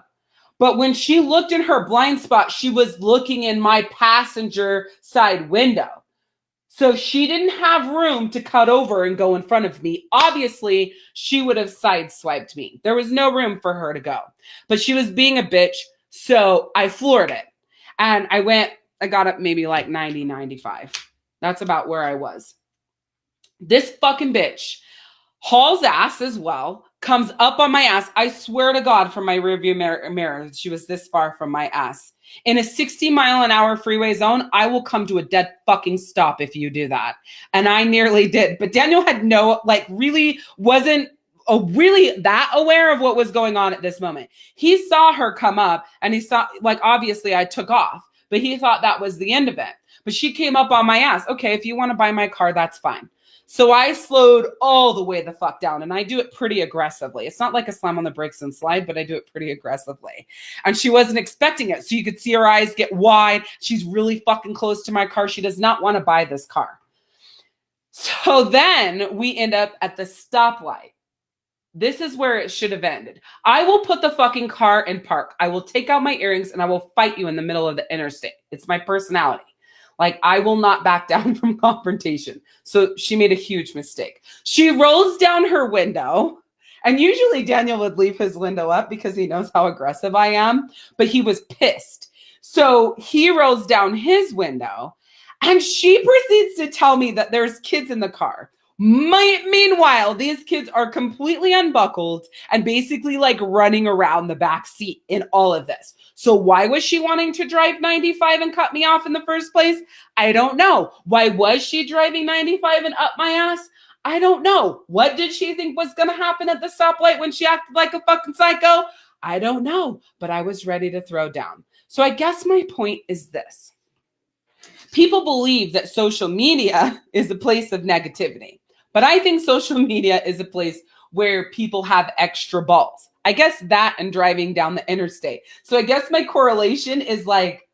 But when she looked in her blind spot, she was looking in my passenger side window. So she didn't have room to cut over and go in front of me. Obviously, she would have sideswiped me. There was no room for her to go. But she was being a bitch. So I floored it. And I went, I got up maybe like 90, 95. That's about where I was. This fucking bitch hauls ass as well, comes up on my ass. I swear to God, from my rearview mirror, mirror, she was this far from my ass. In a 60 mile an hour freeway zone, I will come to a dead fucking stop if you do that. And I nearly did. But Daniel had no, like, really wasn't uh, really that aware of what was going on at this moment. He saw her come up and he saw, like, obviously I took off, but he thought that was the end of it. But she came up on my ass. Okay, if you want to buy my car, that's fine. So I slowed all the way the fuck down and I do it pretty aggressively. It's not like a slam on the brakes and slide, but I do it pretty aggressively. And she wasn't expecting it. So you could see her eyes get wide. She's really fucking close to my car. She does not want to buy this car. So then we end up at the stoplight. This is where it should have ended. I will put the fucking car in park. I will take out my earrings and I will fight you in the middle of the interstate. It's my personality. Like, I will not back down from confrontation. So she made a huge mistake. She rolls down her window. And usually Daniel would leave his window up because he knows how aggressive I am, but he was pissed. So he rolls down his window and she proceeds to tell me that there's kids in the car. My, meanwhile, these kids are completely unbuckled and basically like running around the back seat in all of this. So, why was she wanting to drive 95 and cut me off in the first place? I don't know. Why was she driving 95 and up my ass? I don't know. What did she think was going to happen at the stoplight when she acted like a fucking psycho? I don't know, but I was ready to throw down. So, I guess my point is this people believe that social media is a place of negativity. But I think social media is a place where people have extra balls. I guess that and driving down the interstate. So I guess my correlation is like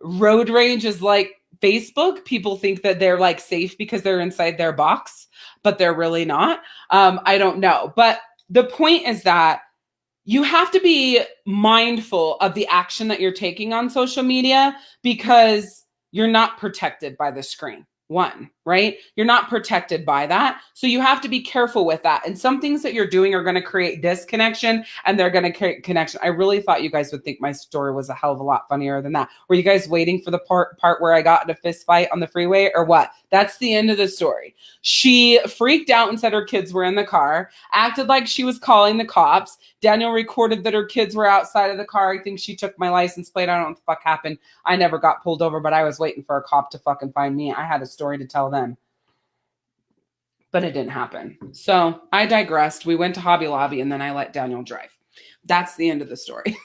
road rage is like Facebook. People think that they're like safe because they're inside their box, but they're really not. Um, I don't know. But the point is that you have to be mindful of the action that you're taking on social media because you're not protected by the screen one, right? You're not protected by that. So you have to be careful with that. And some things that you're doing are going to create disconnection and they're going to create connection. I really thought you guys would think my story was a hell of a lot funnier than that. Were you guys waiting for the part part where I got in a fist fight on the freeway or what? That's the end of the story. She freaked out and said her kids were in the car, acted like she was calling the cops. Daniel recorded that her kids were outside of the car. I think she took my license plate. I don't know what the fuck happened. I never got pulled over, but I was waiting for a cop to fucking find me. I had a story to tell them but it didn't happen. So I digressed. We went to Hobby Lobby and then I let Daniel drive. That's the end of the story.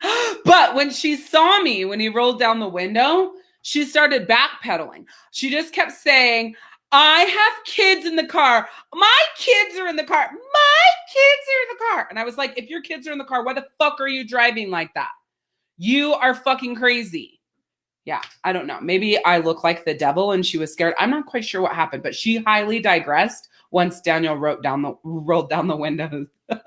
but when she saw me, when he rolled down the window, she started backpedaling. She just kept saying, I have kids in the car. My kids are in the car. My kids are in the car. And I was like, if your kids are in the car, why the fuck are you driving like that? You are fucking crazy yeah, I don't know. Maybe I look like the devil and she was scared. I'm not quite sure what happened, but she highly digressed once Daniel wrote down the rolled down the windows.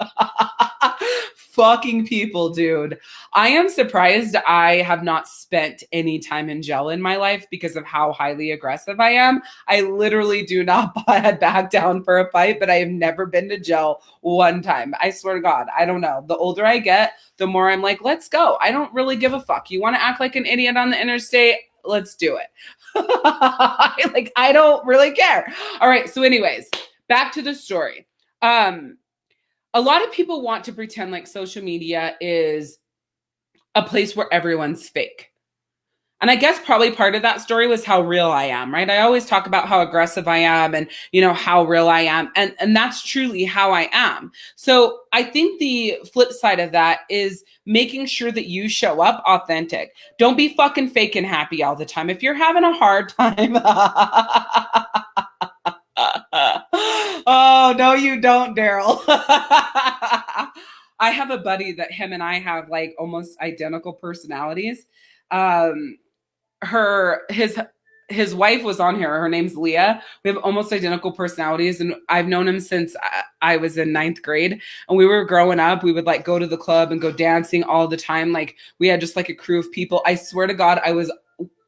Fucking people, dude. I am surprised I have not spent any time in jail in my life because of how highly aggressive I am. I literally do not back down for a fight, but I have never been to jail one time. I swear to God, I don't know. The older I get, the more I'm like, let's go. I don't really give a fuck. You want to act like an idiot on the interstate? Let's do it. like, I don't really care. All right. So, anyways, back to the story. Um, a lot of people want to pretend like social media is a place where everyone's fake. And I guess probably part of that story was how real I am, right? I always talk about how aggressive I am and, you know, how real I am. And, and that's truly how I am. So I think the flip side of that is making sure that you show up authentic. Don't be fucking fake and happy all the time. If you're having a hard time, oh, no, you don't, Daryl. I have a buddy that him and I have like almost identical personalities. Um, her his his wife was on here. Her name's Leah. We have almost identical personalities, and I've known him since I, was in ninth grade. And we were growing up. We would like go to the club and go dancing all the time. Like we had just like a crew of people. I swear to God, I was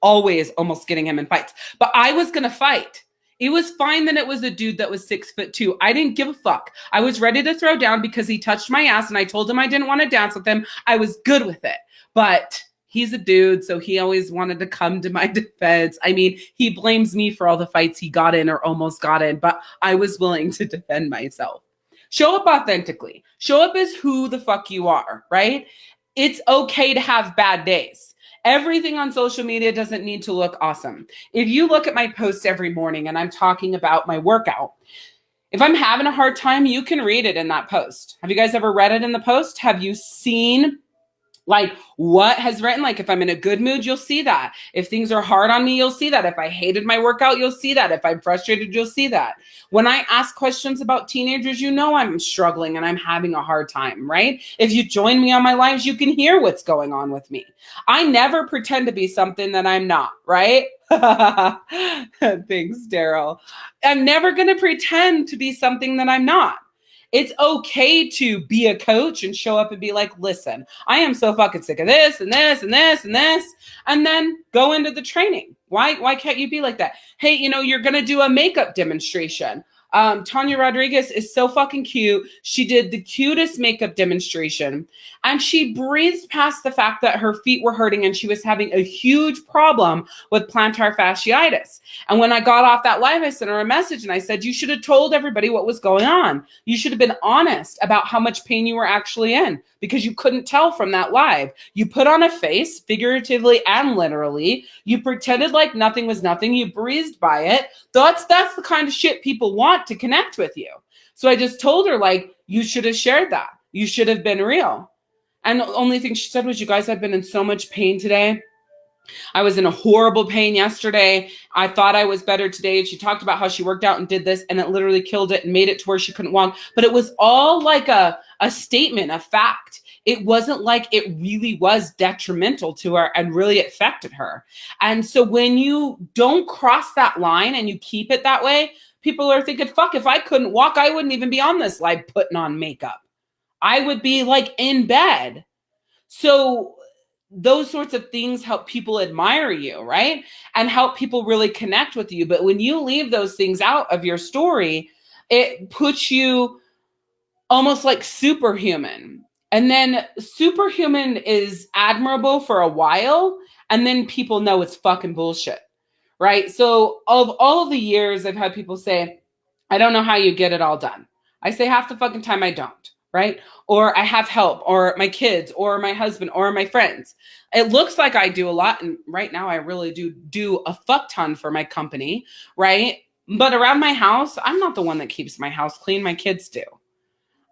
always almost getting him in fights, but I was gonna fight. It was fine that it was a dude that was six foot two. I didn't give a fuck. I was ready to throw down because he touched my ass, and I told him I didn't want to dance with him. I was good with it, but he's a dude, so he always wanted to come to my defense. I mean, he blames me for all the fights he got in or almost got in, but I was willing to defend myself. Show up authentically. Show up as who the fuck you are, right? It's okay to have bad days. Everything on social media doesn't need to look awesome. If you look at my posts every morning and I'm talking about my workout, if I'm having a hard time, you can read it in that post. Have you guys ever read it in the post? Have you seen like what has written like if i'm in a good mood you'll see that. If things are hard on me you'll see that. If i hated my workout you'll see that. If i'm frustrated you'll see that. When i ask questions about teenagers you know i'm struggling and i'm having a hard time right? If you join me on my lives you can hear what's going on with me. I never pretend to be something that i'm not right? Thanks daryl. I'm never going to pretend to be something that i'm not it's okay to be a coach and show up and be like, listen, I am so fucking sick of this and this and this and this, and then go into the training. Why, why can't you be like that? Hey, you know, you're gonna do a makeup demonstration. Um, Tanya Rodriguez is so fucking cute. She did the cutest makeup demonstration and she breezed past the fact that her feet were hurting and she was having a huge problem with plantar fasciitis. And when I got off that live, I sent her a message and I said, You should have told everybody what was going on. You should have been honest about how much pain you were actually in because you couldn't tell from that live. You put on a face, figuratively and literally. You pretended like nothing was nothing. You breezed by it. That's that's the kind of shit people want to connect with you. So I just told her like you should have shared that. You should have been real. And the only thing she said was, "You guys have been in so much pain today." I was in a horrible pain yesterday. I thought I was better today. And she talked about how she worked out and did this, and it literally killed it and made it to where she couldn't walk. But it was all like a, a statement, a fact. It wasn't like it really was detrimental to her and really affected her. And so when you don't cross that line and you keep it that way, people are thinking, fuck, if I couldn't walk, I wouldn't even be on this live putting on makeup. I would be like in bed. So those sorts of things help people admire you, right? And help people really connect with you. But when you leave those things out of your story, it puts you almost like superhuman. And then superhuman is admirable for a while, and then people know it's fucking bullshit, right? So, of all of the years, I've had people say, I don't know how you get it all done. I say half the fucking time I don't right? Or I have help, or my kids, or my husband, or my friends. It looks like I do a lot. And right now, I really do do a fuck ton for my company, right? But around my house, I'm not the one that keeps my house clean. My kids do.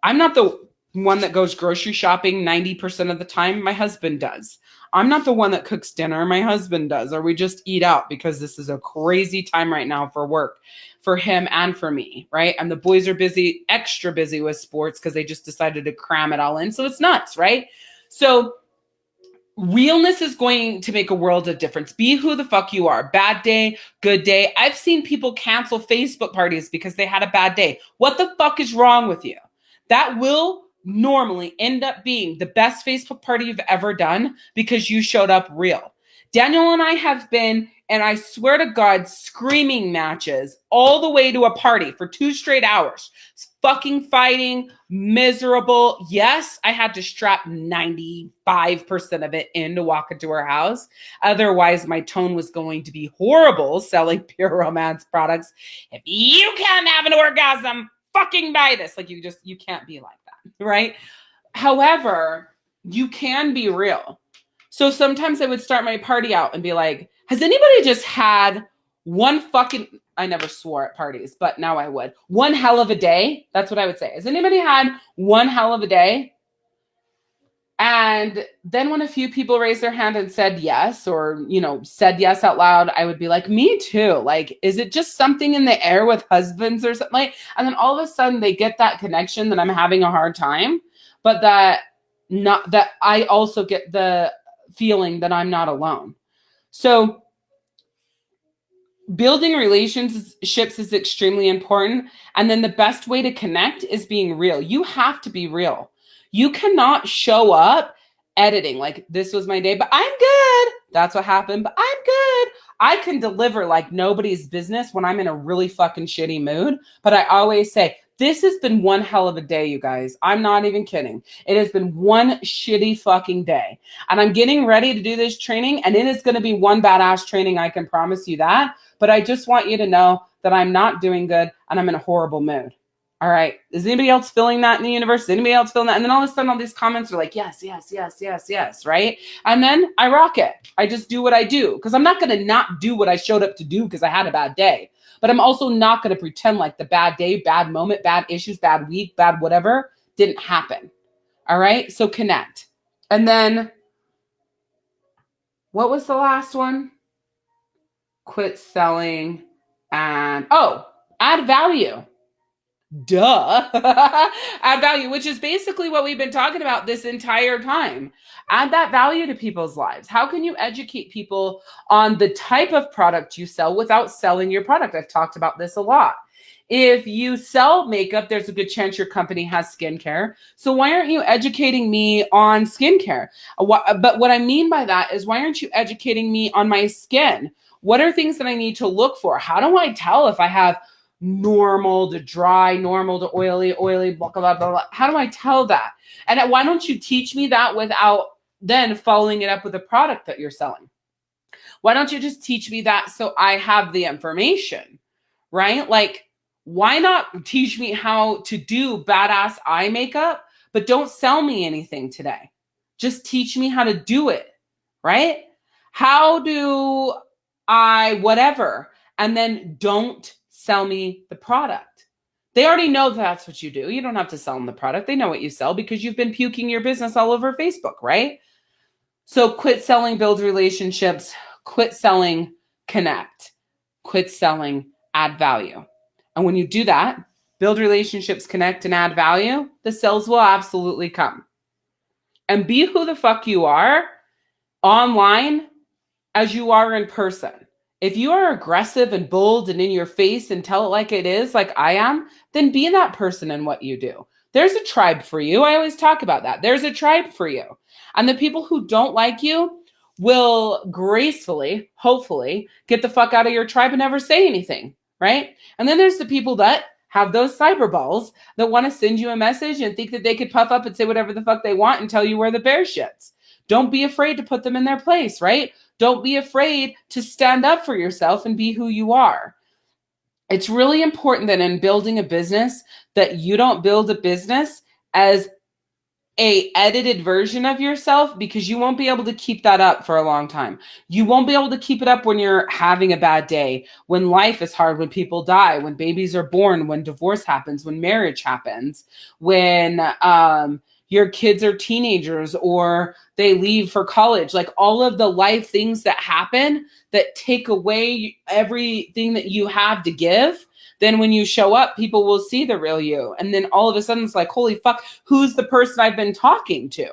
I'm not the one that goes grocery shopping 90% of the time. My husband does. I'm not the one that cooks dinner. My husband does, or we just eat out because this is a crazy time right now for work for him and for me, right? And the boys are busy, extra busy with sports because they just decided to cram it all in. So it's nuts, right? So realness is going to make a world of difference. Be who the fuck you are. Bad day, good day. I've seen people cancel Facebook parties because they had a bad day. What the fuck is wrong with you? That will normally end up being the best Facebook party you've ever done because you showed up real. Daniel and I have been, and I swear to God, screaming matches all the way to a party for two straight hours. Fucking fighting, miserable. Yes, I had to strap 95% of it in to walk into her house. Otherwise, my tone was going to be horrible selling pure romance products. If you can't have an orgasm, fucking buy this. Like you just, you can't be like that, right? However, you can be real so sometimes I would start my party out and be like, has anybody just had one fucking I never swore at parties, but now I would. One hell of a day. That's what I would say. Has anybody had one hell of a day? And then when a few people raised their hand and said yes, or, you know, said yes out loud, I would be like, me too. Like, is it just something in the air with husbands or something? Like, and then all of a sudden they get that connection that I'm having a hard time, but that not that I also get the feeling that I'm not alone. So, building relationships is extremely important. And then the best way to connect is being real. You have to be real. You cannot show up editing like this was my day, but I'm good. That's what happened, but I'm good. I can deliver like nobody's business when I'm in a really fucking shitty mood. But I always say, this has been one hell of a day, you guys. I'm not even kidding. It has been one shitty fucking day. And I'm getting ready to do this training, and it is going to be one badass training. I can promise you that. But I just want you to know that I'm not doing good and I'm in a horrible mood. All right. Is anybody else feeling that in the universe? Is anybody else feeling that? And then all of a sudden, all these comments are like, yes, yes, yes, yes, yes. Right. And then I rock it. I just do what I do because I'm not going to not do what I showed up to do because I had a bad day. But I'm also not going to pretend like the bad day, bad moment, bad issues, bad week, bad whatever didn't happen. All right. So connect. And then what was the last one? Quit selling and oh, add value. Duh. add value, which is basically what we've been talking about this entire time. Add that value to people's lives. How can you educate people on the type of product you sell without selling your product? I've talked about this a lot. If you sell makeup, there's a good chance your company has skincare. So why aren't you educating me on skincare? But what I mean by that is why aren't you educating me on my skin? What are things that I need to look for? How do I tell if I have normal to dry, normal to oily, oily, blah, blah, blah, blah. How do I tell that? And why don't you teach me that without then following it up with a product that you're selling? Why don't you just teach me that so I have the information, right? Like, why not teach me how to do badass eye makeup, but don't sell me anything today? Just teach me how to do it, right? How do I, whatever, and then don't sell me the product. They already know that's what you do. You don't have to sell them the product. They know what you sell because you've been puking your business all over Facebook, right? So quit selling, build relationships, quit selling, connect, quit selling, add value. And when you do that, build relationships, connect, and add value, the sales will absolutely come. And be who the fuck you are online as you are in person. If you are aggressive and bold and in your face and tell it like it is, like I am, then be that person in what you do. There's a tribe for you. I always talk about that. There's a tribe for you. And the people who don't like you will gracefully, hopefully, get the fuck out of your tribe and never say anything right? And then there's the people that have those cyber balls that want to send you a message and think that they could puff up and say whatever the fuck they want and tell you where the bear shits. Don't be afraid to put them in their place, right? Don't be afraid to stand up for yourself and be who you are. It's really important that in building a business that you don't build a business as a edited version of yourself because you won't be able to keep that up for a long time. You won't be able to keep it up when you're having a bad day, when life is hard, when people die, when babies are born, when divorce happens, when marriage happens, when um, your kids are teenagers or they leave for college, like all of the life things that happen that take away everything that you have to give then when you show up, people will see the real you. And then all of a sudden it's like, holy fuck, who's the person I've been talking to?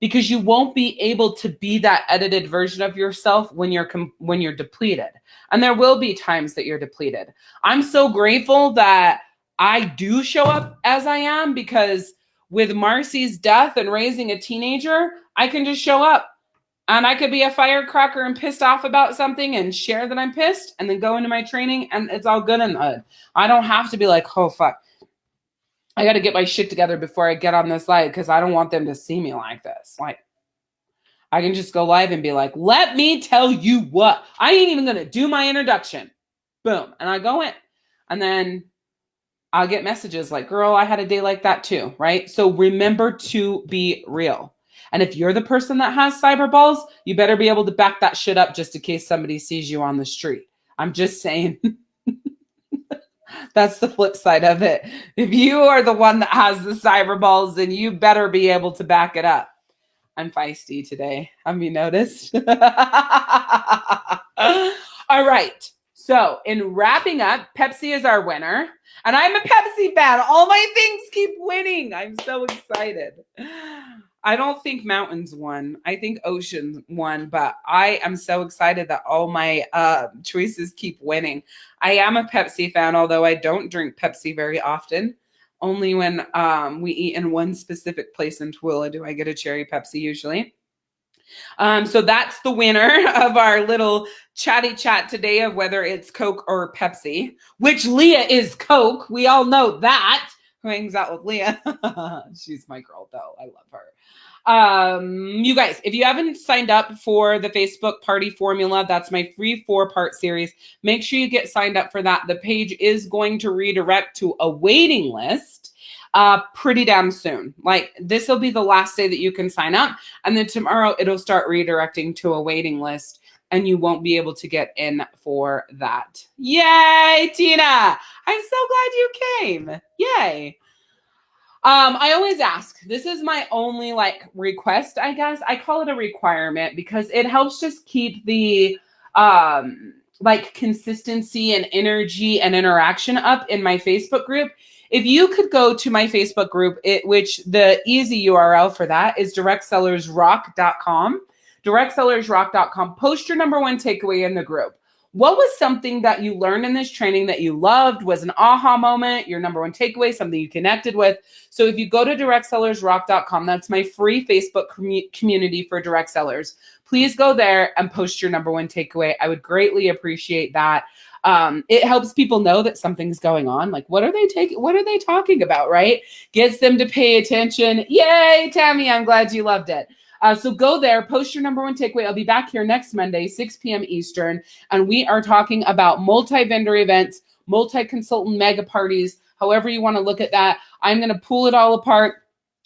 Because you won't be able to be that edited version of yourself when you're when you're depleted. And there will be times that you're depleted. I'm so grateful that I do show up as I am because with Marcy's death and raising a teenager, I can just show up and I could be a firecracker and pissed off about something and share that I'm pissed and then go into my training and it's all good and. I don't have to be like, oh, fuck. I got to get my shit together before I get on this live because I don't want them to see me like this. Like, I can just go live and be like, let me tell you what. I ain't even going to do my introduction. Boom. And I go in. And then I'll get messages like, girl, I had a day like that too. Right. So remember to be real. And if you're the person that has cyber balls, you better be able to back that shit up just in case somebody sees you on the street. I'm just saying. That's the flip side of it. If you are the one that has the cyber balls, then you better be able to back it up. I'm feisty today. Have you noticed? All right. So, in wrapping up, Pepsi is our winner. And I'm a Pepsi fan. All my things keep winning. I'm so excited. I don't think mountains won. I think ocean won, but I am so excited that all my uh, choices keep winning. I am a Pepsi fan, although I don't drink Pepsi very often. Only when um, we eat in one specific place in Tooele do I get a cherry Pepsi usually. Um, so that's the winner of our little chatty chat today of whether it's Coke or Pepsi, which Leah is Coke. We all know that who hangs out with Leah. She's my girl, though. I love her. Um, you guys, if you haven't signed up for the Facebook Party Formula, that's my free four part series. Make sure you get signed up for that. The page is going to redirect to a waiting list uh, pretty damn soon. Like this will be the last day that you can sign up. And then tomorrow it'll start redirecting to a waiting list and you won't be able to get in for that. Yay, Tina! I'm so glad you came. Yay. Um, I always ask. This is my only like request, I guess. I call it a requirement because it helps just keep the um like consistency and energy and interaction up in my Facebook group. If you could go to my Facebook group, it which the easy URL for that is directsellersrock.com. Directsellersrock.com. Post your number one takeaway in the group. What was something that you learned in this training that you loved, was an aha moment, your number one takeaway, something you connected with? So if you go to directsellersrock.com, that's my free Facebook commu- community for direct sellers. Please go there and post your number one takeaway. I would greatly appreciate that. Um, it helps people know that something's going on. Like, what are they taking? What are they talking about? Right? Gets them to pay attention. Yay, Tammy! I'm glad you loved it. Uh, so go there, post your number one takeaway. I'll be back here next Monday, 6 p.m. Eastern, and we are talking about multi vendor events, multi consultant mega parties, however you want to look at that. I'm going to pull it all apart,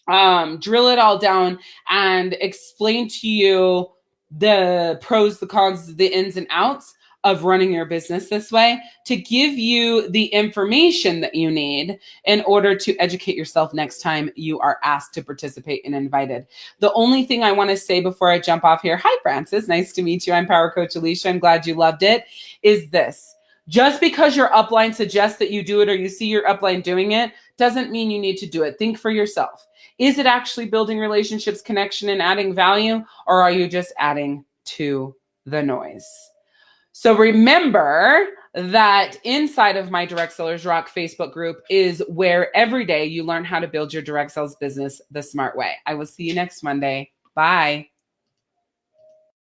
um, drill it all down, and explain to you the pros, the cons, the ins and outs of running your business this way to give you the information that you need in order to educate yourself next time you are asked to participate and invited. The only thing I want to say before I jump off here, hi Francis, nice to meet you. I'm Power Coach Alicia. I'm glad you loved it. Is this just because your upline suggests that you do it or you see your upline doing it doesn't mean you need to do it. Think for yourself. Is it actually building relationships, connection, and adding value, or are you just adding to the noise? So remember that inside of my Direct Sellers Rock Facebook group is where every day you learn how to build your direct sales business the smart way. I will see you next Monday. Bye.